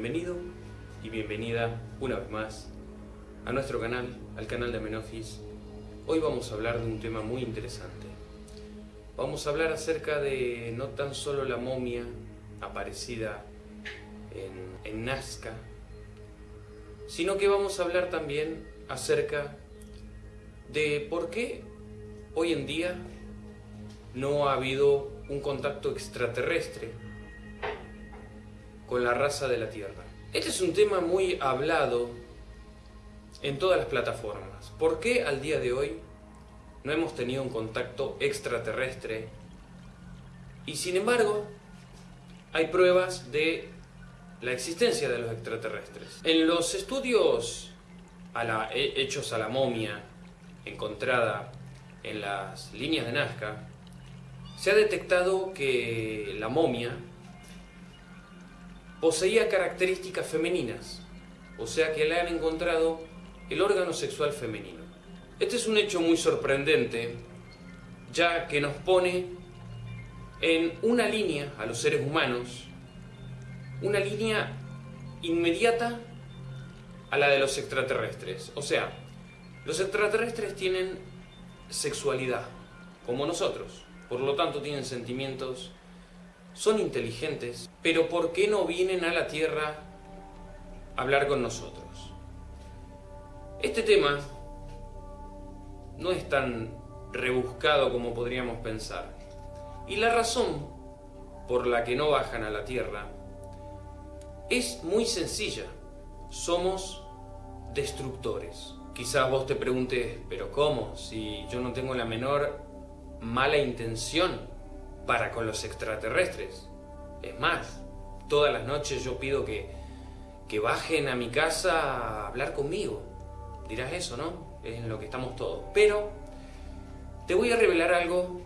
Bienvenido y bienvenida una vez más a nuestro canal, al canal de Amenofis. Hoy vamos a hablar de un tema muy interesante. Vamos a hablar acerca de no tan solo la momia aparecida en, en Nazca, sino que vamos a hablar también acerca de por qué hoy en día no ha habido un contacto extraterrestre con la raza de la Tierra. Este es un tema muy hablado en todas las plataformas. ¿Por qué al día de hoy no hemos tenido un contacto extraterrestre? Y sin embargo, hay pruebas de la existencia de los extraterrestres. En los estudios hechos a la momia encontrada en las líneas de Nazca, se ha detectado que la momia poseía características femeninas, o sea que le han encontrado el órgano sexual femenino. Este es un hecho muy sorprendente, ya que nos pone en una línea a los seres humanos, una línea inmediata a la de los extraterrestres. O sea, los extraterrestres tienen sexualidad, como nosotros. Por lo tanto, tienen sentimientos, son inteligentes, pero ¿por qué no vienen a la Tierra a hablar con nosotros? Este tema no es tan rebuscado como podríamos pensar. Y la razón por la que no bajan a la Tierra es muy sencilla. Somos destructores. Quizás vos te preguntes, pero ¿cómo? Si yo no tengo la menor mala intención para con los extraterrestres. Es más, todas las noches yo pido que, que bajen a mi casa a hablar conmigo. Dirás eso, ¿no? Es en lo que estamos todos. Pero te voy a revelar algo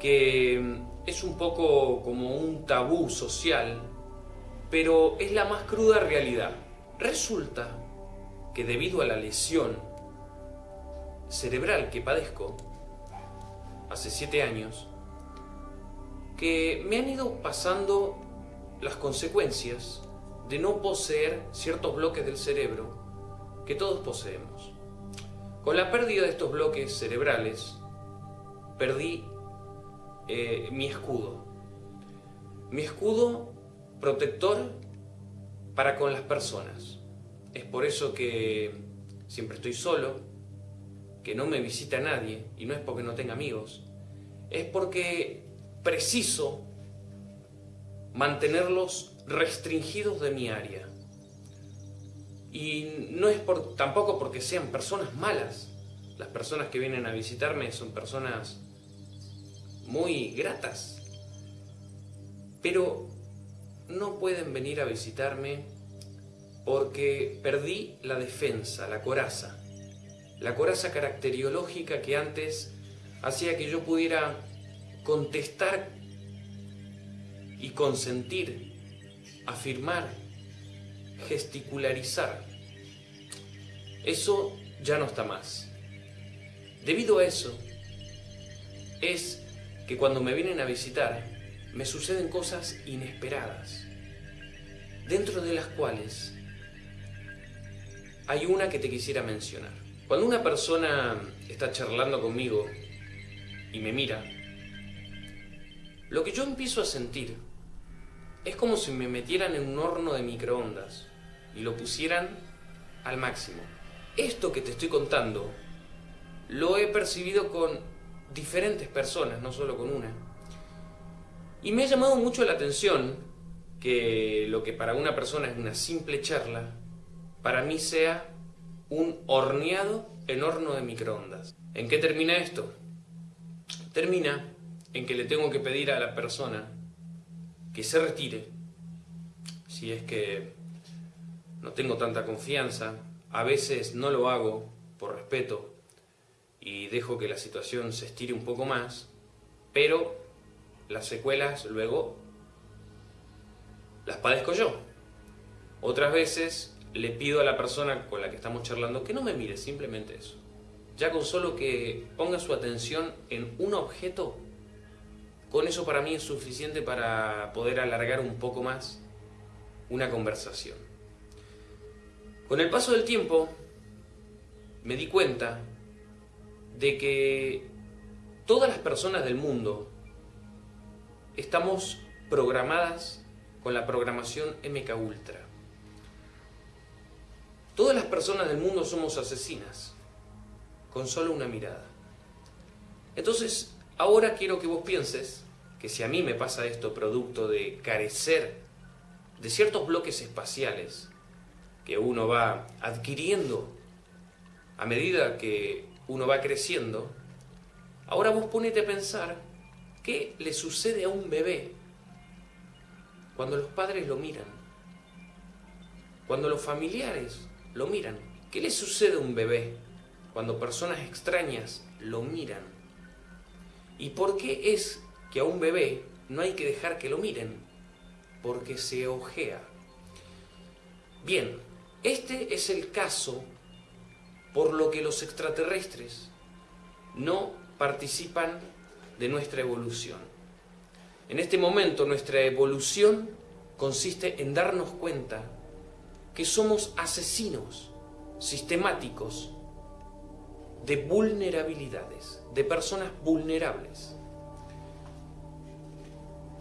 que es un poco como un tabú social, pero es la más cruda realidad. Resulta que debido a la lesión cerebral que padezco hace siete años, que me han ido pasando las consecuencias de no poseer ciertos bloques del cerebro que todos poseemos. Con la pérdida de estos bloques cerebrales, perdí eh, mi escudo. Mi escudo protector para con las personas. Es por eso que siempre estoy solo, que no me visita nadie, y no es porque no tenga amigos, es porque preciso mantenerlos restringidos de mi área. Y no es por, tampoco porque sean personas malas. Las personas que vienen a visitarme son personas muy gratas. Pero no pueden venir a visitarme porque perdí la defensa, la coraza. La coraza caracteriológica que antes hacía que yo pudiera contestar y consentir, afirmar, gesticularizar. Eso ya no está más. Debido a eso, es que cuando me vienen a visitar, me suceden cosas inesperadas, dentro de las cuales hay una que te quisiera mencionar. Cuando una persona está charlando conmigo y me mira, lo que yo empiezo a sentir es como si me metieran en un horno de microondas y lo pusieran al máximo. Esto que te estoy contando lo he percibido con diferentes personas, no solo con una. Y me ha llamado mucho la atención que lo que para una persona es una simple charla, para mí sea un horneado en horno de microondas. ¿En qué termina esto? Termina en que le tengo que pedir a la persona que se retire, si es que no tengo tanta confianza, a veces no lo hago por respeto y dejo que la situación se estire un poco más, pero las secuelas luego las padezco yo. Otras veces le pido a la persona con la que estamos charlando que no me mire, simplemente eso. Ya con solo que ponga su atención en un objeto, con eso para mí es suficiente para poder alargar un poco más una conversación. Con el paso del tiempo me di cuenta de que todas las personas del mundo estamos programadas con la programación MK Ultra. Todas las personas del mundo somos asesinas, con solo una mirada. Entonces, ahora quiero que vos pienses que si a mí me pasa esto producto de carecer de ciertos bloques espaciales que uno va adquiriendo a medida que uno va creciendo, ahora vos ponete a pensar qué le sucede a un bebé cuando los padres lo miran, cuando los familiares lo miran. ¿Qué le sucede a un bebé cuando personas extrañas lo miran? ¿Y por qué es que a un bebé no hay que dejar que lo miren? Porque se ojea. Bien, este es el caso por lo que los extraterrestres no participan de nuestra evolución. En este momento nuestra evolución consiste en darnos cuenta que somos asesinos sistemáticos de vulnerabilidades, de personas vulnerables.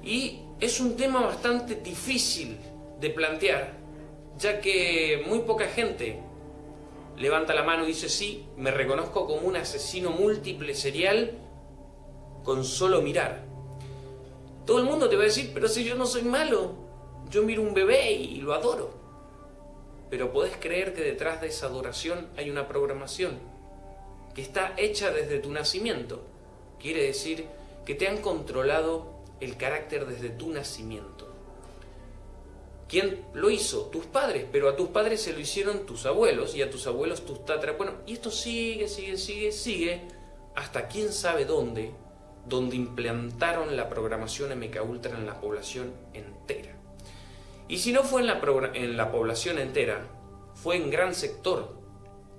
Y es un tema bastante difícil de plantear, ya que muy poca gente levanta la mano y dice, sí, me reconozco como un asesino múltiple serial con solo mirar. Todo el mundo te va a decir, pero si yo no soy malo, yo miro un bebé y lo adoro. Pero podés creer que detrás de esa adoración hay una programación que está hecha desde tu nacimiento. Quiere decir que te han controlado el carácter desde tu nacimiento. ¿Quién lo hizo? Tus padres, pero a tus padres se lo hicieron tus abuelos y a tus abuelos tus tatras. Bueno, y esto sigue, sigue, sigue, sigue, hasta quién sabe dónde, donde implantaron la programación MK Ultra en la población entera. Y si no fue en la, en la población entera, fue en gran sector,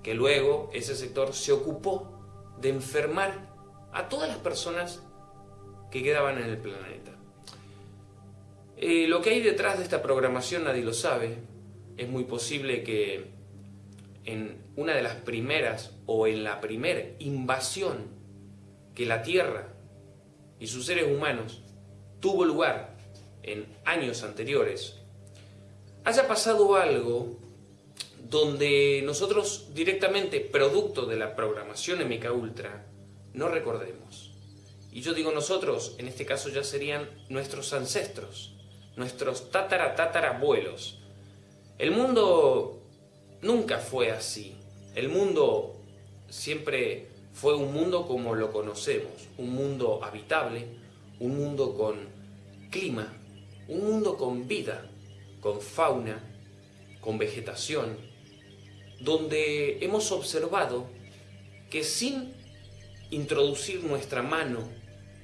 que luego ese sector se ocupó de enfermar a todas las personas que quedaban en el planeta. Eh, lo que hay detrás de esta programación nadie lo sabe. Es muy posible que en una de las primeras o en la primera invasión que la Tierra y sus seres humanos tuvo lugar en años anteriores, haya pasado algo donde nosotros directamente, producto de la programación MK Ultra, no recordemos. Y yo digo nosotros, en este caso ya serían nuestros ancestros, nuestros tatara tatara abuelos. El mundo nunca fue así. El mundo siempre fue un mundo como lo conocemos, un mundo habitable, un mundo con clima, un mundo con vida, con fauna, con vegetación, donde hemos observado que sin introducir nuestra mano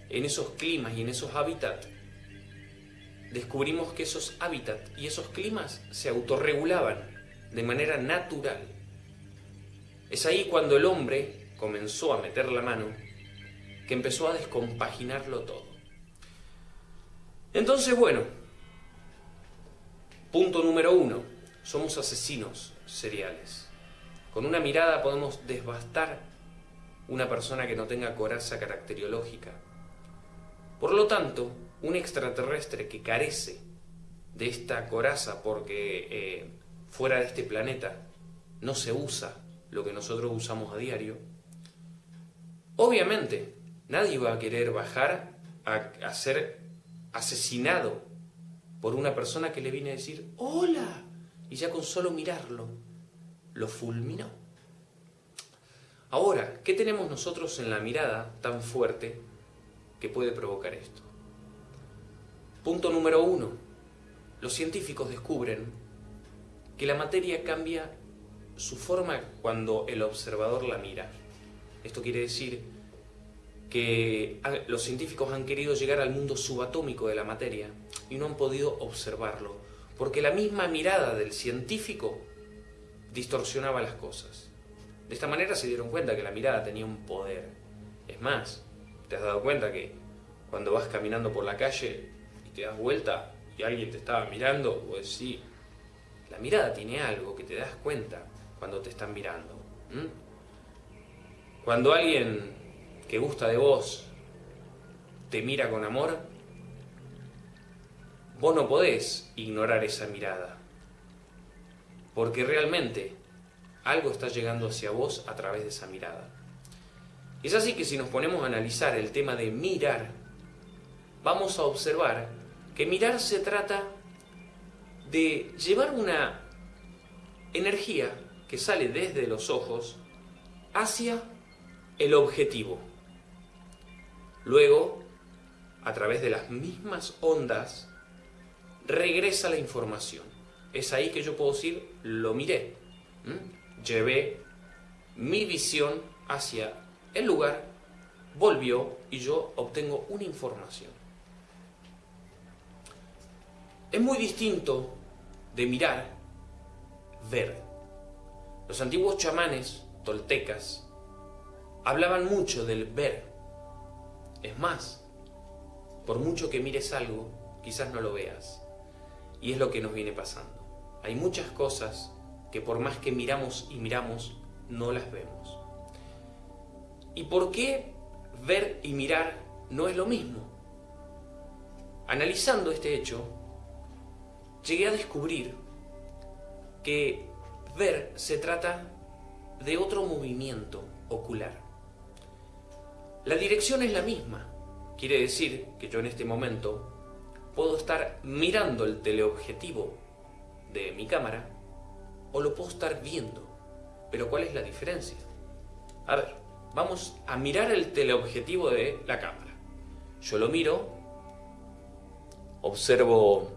en esos climas y en esos hábitats, descubrimos que esos hábitats y esos climas se autorregulaban de manera natural. Es ahí cuando el hombre comenzó a meter la mano, que empezó a descompaginarlo todo. Entonces, bueno, punto número uno, somos asesinos seriales. Con una mirada podemos desbastar una persona que no tenga coraza caracteriológica. Por lo tanto, un extraterrestre que carece de esta coraza porque eh, fuera de este planeta no se usa lo que nosotros usamos a diario, Obviamente, nadie va a querer bajar a, ser asesinado por una persona que le viene a decir ¡Hola! Y ya con solo mirarlo, lo fulminó. Ahora, ¿qué tenemos nosotros en la mirada tan fuerte que puede provocar esto? Punto número uno. Los científicos descubren que la materia cambia su forma cuando el observador la mira. Esto quiere decir que los científicos han querido llegar al mundo subatómico de la materia y no han podido observarlo, porque la misma mirada del científico distorsionaba las cosas. De esta manera se dieron cuenta que la mirada tenía un poder. Es más, te has dado cuenta que cuando vas caminando por la calle y te das vuelta y alguien te estaba mirando, pues sí, la mirada tiene algo que te das cuenta cuando te están mirando. Cuando alguien que gusta de vos te mira con amor, vos no podés ignorar esa mirada. Porque realmente algo está llegando hacia vos a través de esa mirada. Es así que si nos ponemos a analizar el tema de mirar, vamos a observar que mirar se trata de llevar una energía que sale desde los ojos hacia el objetivo. Luego, a través de las mismas ondas, regresa la información. Es ahí que yo puedo decir, lo miré. Llevé mi visión hacia el lugar, volvió y yo obtengo una información. Es muy distinto de mirar, ver. Los antiguos chamanes toltecas hablaban mucho del ver. Es más, por mucho que mires algo, quizás no lo veas. Y es lo que nos viene pasando. Hay muchas cosas que por más que miramos y miramos, no las vemos. ¿Y por qué ver y mirar no es lo mismo? Analizando este hecho, llegué a descubrir que ver se trata de otro movimiento ocular. La dirección es la misma. Quiere decir que yo en este momento puedo estar mirando el teleobjetivo de mi cámara o lo puedo estar viendo. Pero ¿cuál es la diferencia? A ver, vamos a mirar el teleobjetivo de la cámara. Yo lo miro, observo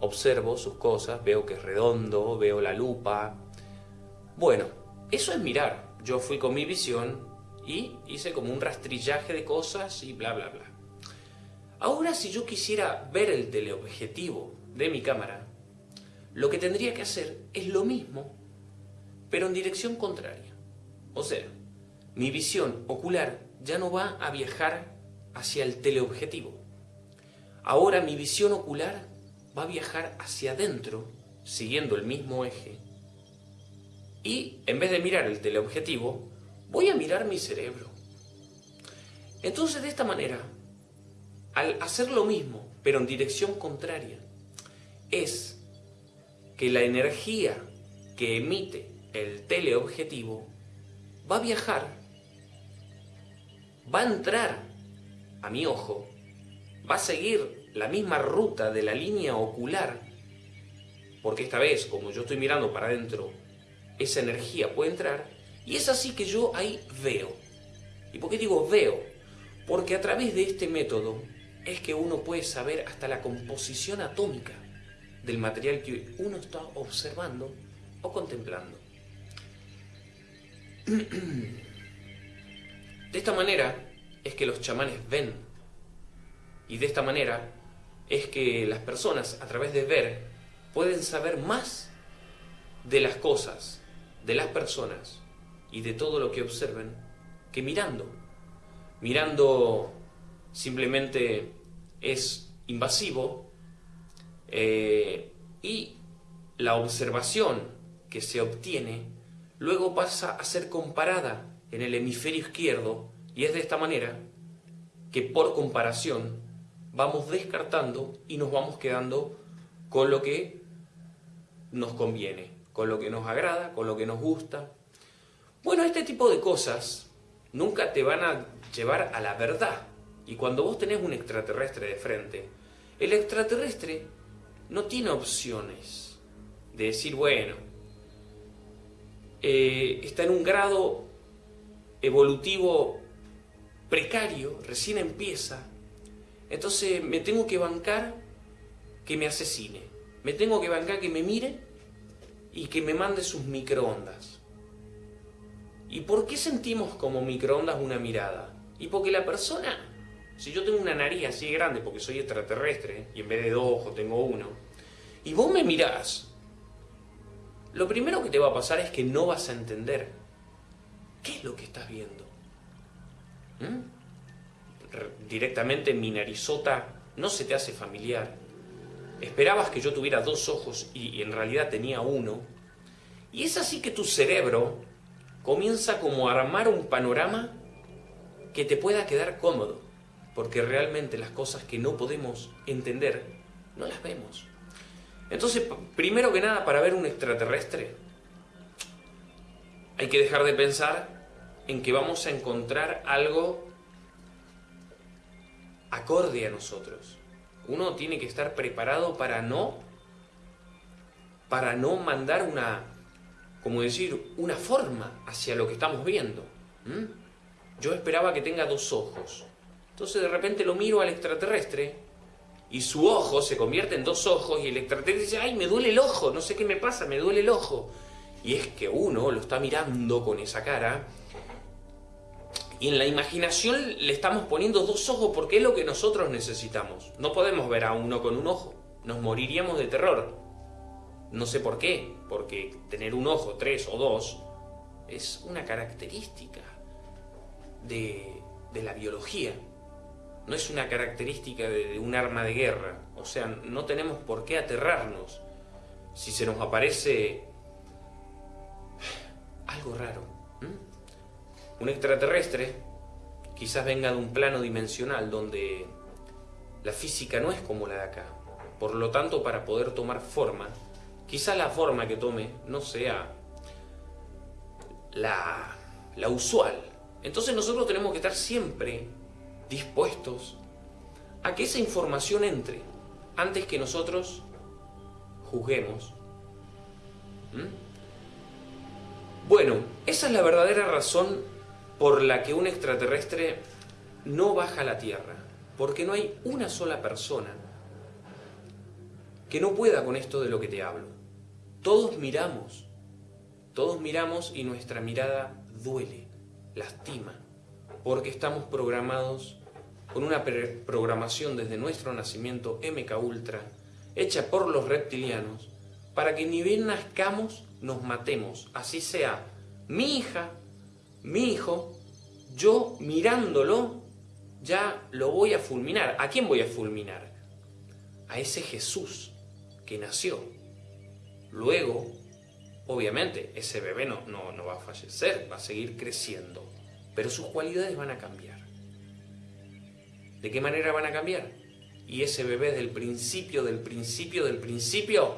observo sus cosas, veo que es redondo, veo la lupa. Bueno, eso es mirar. Yo fui con mi visión y hice como un rastrillaje de cosas y bla, bla, bla. Ahora si yo quisiera ver el teleobjetivo de mi cámara, lo que tendría que hacer es lo mismo, pero en dirección contraria. O sea, mi visión ocular ya no va a viajar hacia el teleobjetivo. Ahora mi visión ocular va a viajar hacia adentro, siguiendo el mismo eje, y en vez de mirar el teleobjetivo, voy a mirar mi cerebro. Entonces de esta manera, al hacer lo mismo, pero en dirección contraria, es que la energía que emite el teleobjetivo va a viajar, va a entrar a mi ojo, va a seguir la misma ruta de la línea ocular, porque esta vez, como yo estoy mirando para adentro, esa energía puede entrar, y es así que yo ahí veo. ¿Y por qué digo veo? Porque a través de este método es que uno puede saber hasta la composición atómica del material que uno está observando o contemplando. De esta manera es que los chamanes ven y de esta manera es que las personas a través de ver pueden saber más de las cosas, de las personas y de todo lo que observen que mirando. Mirando simplemente es invasivo eh, y la observación que se obtiene luego pasa a ser comparada en el hemisferio izquierdo y es de esta manera que por comparación vamos descartando y nos vamos quedando con lo que nos conviene, con lo que nos agrada, con lo que nos gusta. Bueno, este tipo de cosas nunca te van a llevar a la verdad. Y cuando vos tenés un extraterrestre de frente, el extraterrestre no tiene opciones de decir, bueno, eh, está en un grado evolutivo precario, recién empieza, entonces me tengo que bancar que me asesine. Me tengo que bancar que me mire y que me mande sus microondas. ¿Y por qué sentimos como microondas una mirada? Y porque la persona, si yo tengo una nariz así grande porque soy extraterrestre y en vez de dos ojos tengo uno, y vos me mirás, lo primero que te va a pasar es que no vas a entender qué es lo que estás viendo. ¿Mm? directamente mi narizota no se te hace familiar. Esperabas que yo tuviera dos ojos y, en realidad tenía uno. Y es así que tu cerebro comienza como a armar un panorama que te pueda quedar cómodo, porque realmente las cosas que no podemos entender no las vemos. Entonces, primero que nada, para ver un extraterrestre, hay que dejar de pensar en que vamos a encontrar algo acorde a nosotros. Uno tiene que estar preparado para no para no mandar una como decir, una forma hacia lo que estamos viendo. Yo esperaba que tenga dos ojos. Entonces de repente lo miro al extraterrestre y su ojo se convierte en dos ojos y el extraterrestre dice, ay, me duele el ojo, no sé qué me pasa, me duele el ojo. Y es que uno lo está mirando con esa cara y en la imaginación le estamos poniendo dos ojos porque es lo que nosotros necesitamos. No podemos ver a uno con un ojo, nos moriríamos de terror. No sé por qué, porque tener un ojo, tres o dos, es una característica de, la biología. No es una característica de, un arma de guerra. O sea, no tenemos por qué aterrarnos si se nos aparece algo raro. Un extraterrestre quizás venga de un plano dimensional donde la física no es como la de acá. Por lo tanto, para poder tomar forma, quizás la forma que tome no sea la, la usual. Entonces nosotros tenemos que estar siempre dispuestos a que esa información entre antes que nosotros juzguemos. Bueno, esa es la verdadera razón por la que un extraterrestre no baja a la Tierra, porque no hay una sola persona que no pueda con esto de lo que te hablo. Todos miramos, todos miramos y nuestra mirada duele, lastima, porque estamos programados con una programación desde nuestro nacimiento MK Ultra, hecha por los reptilianos, para que ni bien nazcamos nos matemos, así sea mi hija, mi hijo, yo mirándolo, ya lo voy a fulminar. ¿A quién voy a fulminar? A ese Jesús que nació. Luego, obviamente, ese bebé no, no, no va a fallecer, va a seguir creciendo, pero sus cualidades van a cambiar. ¿De qué manera van a cambiar? Y ese bebé del principio, del principio, del principio,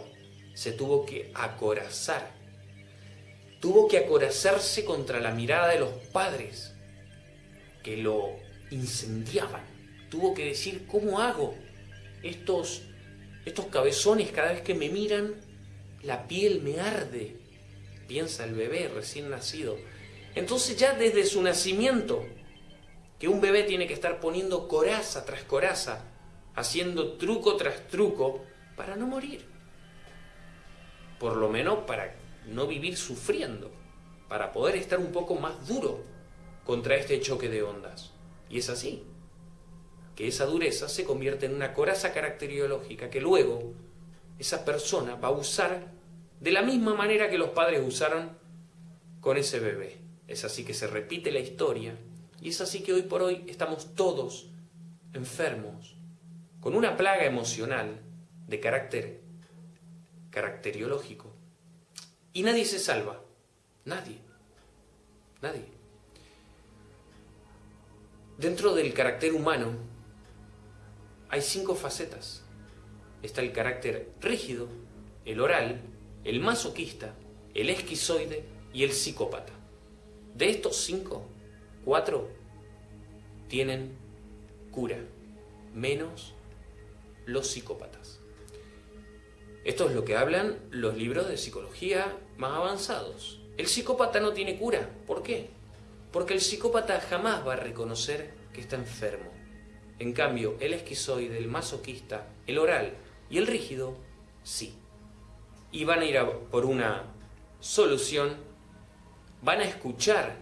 se tuvo que acorazar. Tuvo que acorazarse contra la mirada de los padres que lo incendiaban. Tuvo que decir, ¿cómo hago? Estos, estos cabezones cada vez que me miran, la piel me arde. Piensa el bebé recién nacido. Entonces ya desde su nacimiento, que un bebé tiene que estar poniendo coraza tras coraza, haciendo truco tras truco, para no morir por lo menos para no vivir sufriendo, para poder estar un poco más duro contra este choque de ondas. Y es así, que esa dureza se convierte en una coraza caracteriológica que luego esa persona va a usar de la misma manera que los padres usaron con ese bebé. Es así que se repite la historia y es así que hoy por hoy estamos todos enfermos, con una plaga emocional de carácter caracteriológico. Y nadie se salva. Nadie. Nadie. Dentro del carácter humano hay cinco facetas. Está el carácter rígido, el oral, el masoquista, el esquizoide y el psicópata. De estos cinco, cuatro tienen cura, menos los psicópatas. Esto es lo que hablan los libros de psicología más avanzados. El psicópata no tiene cura. ¿Por qué? Porque el psicópata jamás va a reconocer que está enfermo. En cambio, el esquizoide, el masoquista, el oral y el rígido, sí. Y van a ir a por una solución, van a escuchar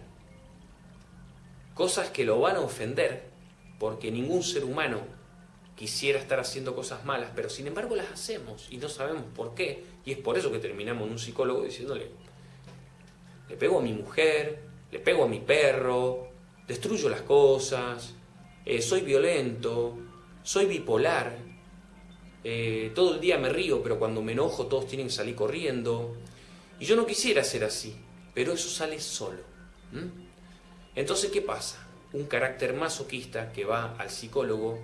cosas que lo van a ofender, porque ningún ser humano quisiera estar haciendo cosas malas, pero sin embargo las hacemos y no sabemos por qué. Y es por eso que terminamos en un psicólogo diciéndole, le pego a mi mujer, le pego a mi perro, destruyo las cosas, eh, soy violento, soy bipolar, eh, todo el día me río, pero cuando me enojo todos tienen que salir corriendo. Y yo no quisiera ser así, pero eso sale solo. Entonces, ¿qué pasa? Un carácter masoquista que va al psicólogo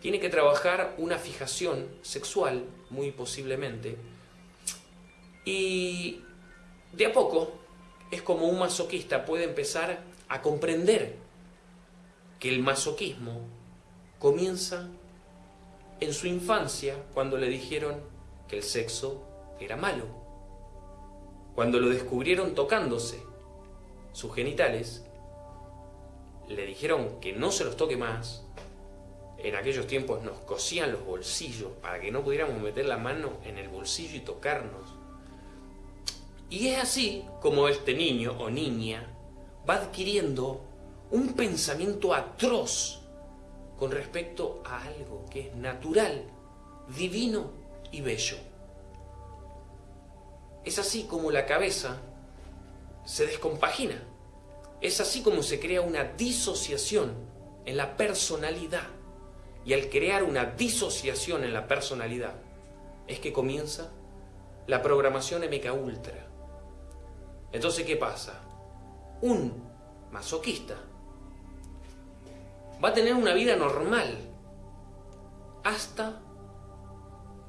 tiene que trabajar una fijación sexual, muy posiblemente, y de a poco es como un masoquista puede empezar a comprender que el masoquismo comienza en su infancia cuando le dijeron que el sexo era malo. Cuando lo descubrieron tocándose sus genitales, le dijeron que no se los toque más. En aquellos tiempos nos cosían los bolsillos para que no pudiéramos meter la mano en el bolsillo y tocarnos. Y es así como este niño o niña va adquiriendo un pensamiento atroz con respecto a algo que es natural, divino y bello. Es así como la cabeza se descompagina. Es así como se crea una disociación en la personalidad. Y al crear una disociación en la personalidad, es que comienza la programación MK Ultra. Entonces, ¿qué pasa? Un masoquista va a tener una vida normal hasta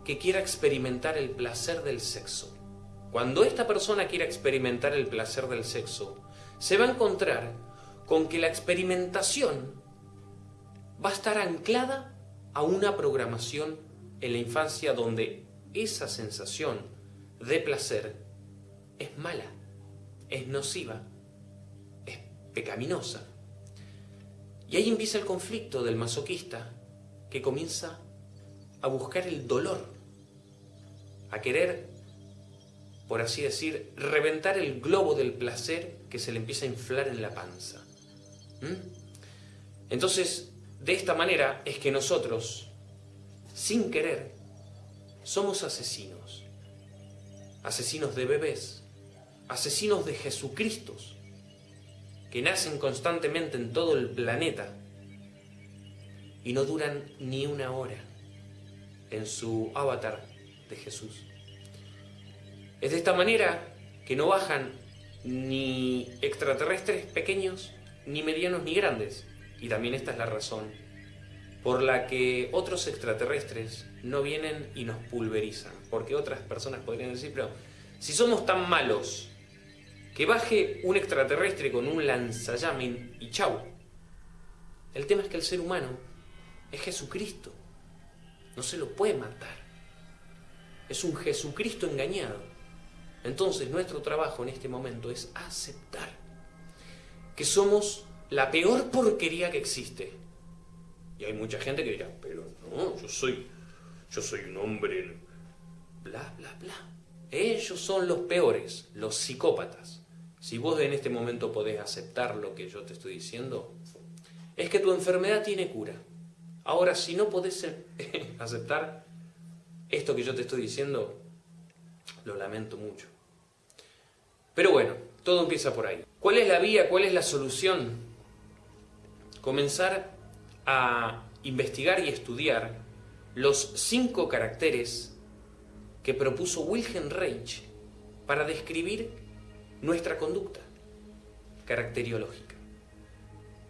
que quiera experimentar el placer del sexo. Cuando esta persona quiera experimentar el placer del sexo, se va a encontrar con que la experimentación va a estar anclada a una programación en la infancia donde esa sensación de placer es mala es nociva, es pecaminosa. Y ahí empieza el conflicto del masoquista que comienza a buscar el dolor, a querer, por así decir, reventar el globo del placer que se le empieza a inflar en la panza. ¿Mm? Entonces, de esta manera es que nosotros, sin querer, somos asesinos. Asesinos de bebés, asesinos de Jesucristo, que nacen constantemente en todo el planeta y no duran ni una hora en su avatar de Jesús. Es de esta manera que no bajan ni extraterrestres pequeños, ni medianos, ni grandes. Y también esta es la razón por la que otros extraterrestres no vienen y nos pulverizan. Porque otras personas podrían decir, pero si somos tan malos, que baje un extraterrestre con un lanzallamen y chau. El tema es que el ser humano es Jesucristo. No se lo puede matar. Es un Jesucristo engañado. Entonces nuestro trabajo en este momento es aceptar que somos la peor porquería que existe. Y hay mucha gente que dirá, pero no, yo soy, yo soy un hombre, bla, bla, bla. Ellos son los peores, los psicópatas. Si vos en este momento podés aceptar lo que yo te estoy diciendo, es que tu enfermedad tiene cura. Ahora, si no podés aceptar esto que yo te estoy diciendo, lo lamento mucho. Pero bueno, todo empieza por ahí. ¿Cuál es la vía? ¿Cuál es la solución? Comenzar a investigar y estudiar los cinco caracteres que propuso Wilhelm Reich para describir nuestra conducta caracteriológica.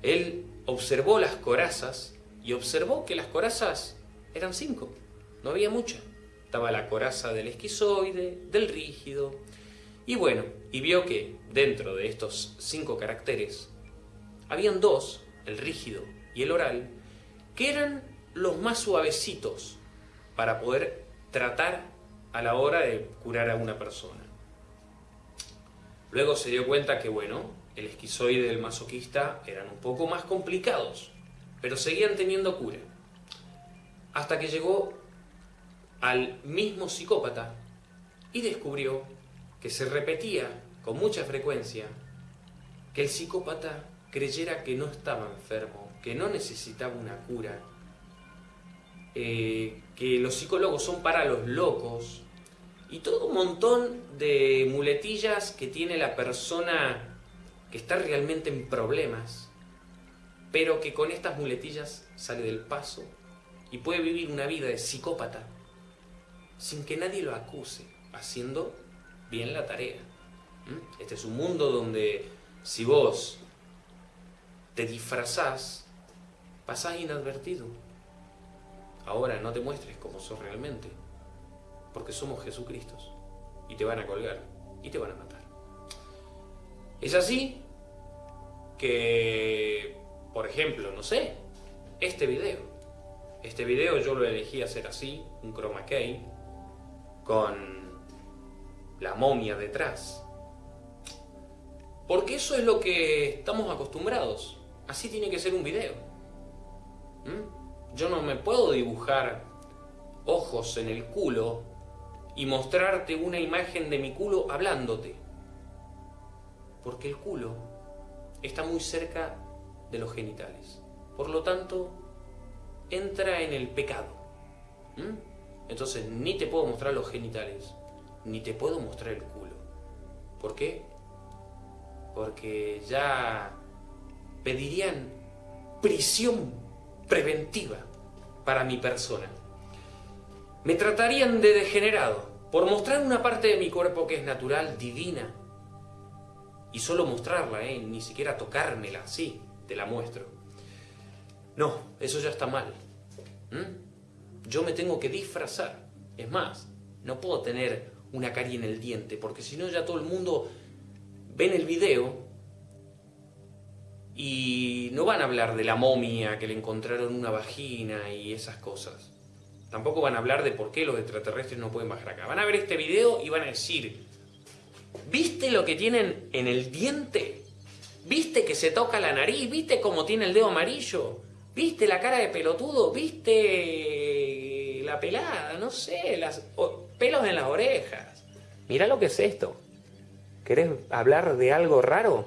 Él observó las corazas y observó que las corazas eran cinco, no había muchas. Estaba la coraza del esquizoide, del rígido, y bueno, y vio que dentro de estos cinco caracteres habían dos, el rígido y el oral, que eran los más suavecitos para poder tratar a la hora de curar a una persona. Luego se dio cuenta que, bueno, el esquizoide del masoquista eran un poco más complicados, pero seguían teniendo cura. Hasta que llegó al mismo psicópata y descubrió que se repetía con mucha frecuencia que el psicópata creyera que no estaba enfermo, que no necesitaba una cura, eh, que los psicólogos son para los locos, y todo un montón de muletillas que tiene la persona que está realmente en problemas pero que con estas muletillas sale del paso y puede vivir una vida de psicópata sin que nadie lo acuse, haciendo bien la tarea. Este es un mundo donde si vos te disfrazás, pasás inadvertido. Ahora no te muestres como sos realmente, porque somos Jesucristo y te van a colgar y te van a matar. Es así que, por ejemplo, no sé, este video. Este video yo lo elegí hacer así, un chroma key, con la momia detrás. Porque eso es lo que estamos acostumbrados. Así tiene que ser un video. ¿Mm? Yo no me puedo dibujar ojos en el culo y mostrarte una imagen de mi culo hablándote. Porque el culo está muy cerca de los genitales. Por lo tanto, entra en el pecado. ¿Mm? Entonces, ni te puedo mostrar los genitales, ni te puedo mostrar el culo. ¿Por qué? Porque ya pedirían prisión preventiva para mi persona. Me tratarían de degenerado por mostrar una parte de mi cuerpo que es natural, divina. Y solo mostrarla, ¿eh? ni siquiera tocármela, sí, te la muestro. No, eso ya está mal. Yo me tengo que disfrazar. Es más, no puedo tener una carie en el diente, porque si no ya todo el mundo ve en el video y no van a hablar de la momia que le encontraron una vagina y esas cosas. Tampoco van a hablar de por qué los extraterrestres no pueden bajar acá. Van a ver este video y van a decir, ¿viste lo que tienen en el diente? ¿Viste que se toca la nariz? ¿Viste cómo tiene el dedo amarillo? ¿Viste la cara de pelotudo? ¿Viste la pelada? No sé, las pelos en las orejas. Mira lo que es esto. ¿Querés hablar de algo raro?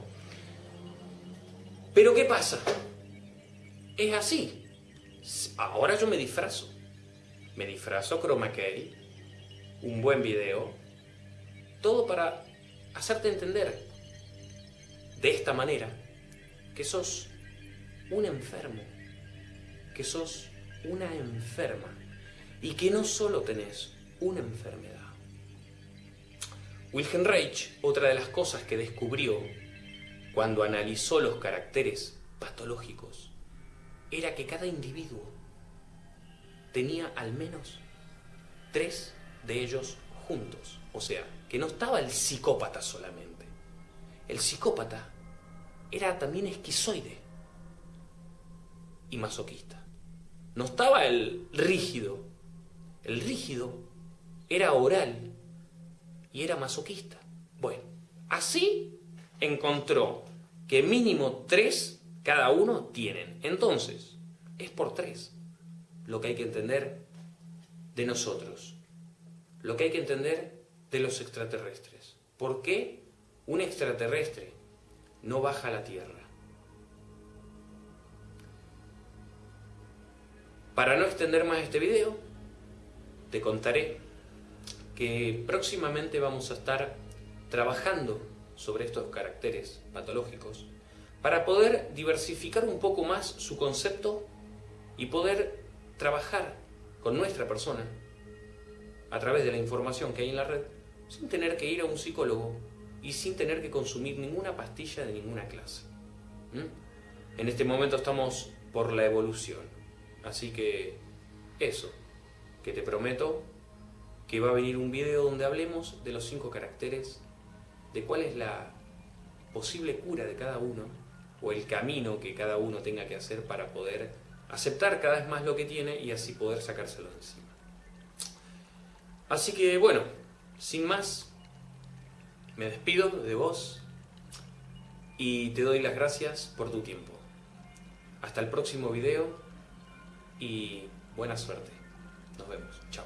Pero ¿qué pasa? Es así. Ahora yo me disfrazo. Me disfrazo chroma key, un buen video, todo para hacerte entender de esta manera que sos un enfermo, que sos una enferma y que no solo tenés una enfermedad. Wilhelm Reich, otra de las cosas que descubrió cuando analizó los caracteres patológicos, era que cada individuo tenía al menos tres de ellos juntos. O sea, que no estaba el psicópata solamente. El psicópata era también esquizoide y masoquista. No estaba el rígido. El rígido era oral y era masoquista. Bueno, así encontró que mínimo tres cada uno tienen. Entonces, es por tres lo que hay que entender de nosotros, lo que hay que entender de los extraterrestres. ¿Por qué un extraterrestre no baja a la Tierra? Para no extender más este video, te contaré que próximamente vamos a estar trabajando sobre estos caracteres patológicos para poder diversificar un poco más su concepto y poder trabajar con nuestra persona a través de la información que hay en la red sin tener que ir a un psicólogo y sin tener que consumir ninguna pastilla de ninguna clase. En este momento estamos por la evolución, así que eso, que te prometo que va a venir un video donde hablemos de los cinco caracteres, de cuál es la posible cura de cada uno o el camino que cada uno tenga que hacer para poder aceptar cada vez más lo que tiene y así poder sacárselo de encima. Así que bueno, sin más, me despido de vos y te doy las gracias por tu tiempo. Hasta el próximo video y buena suerte. Nos vemos. Chao.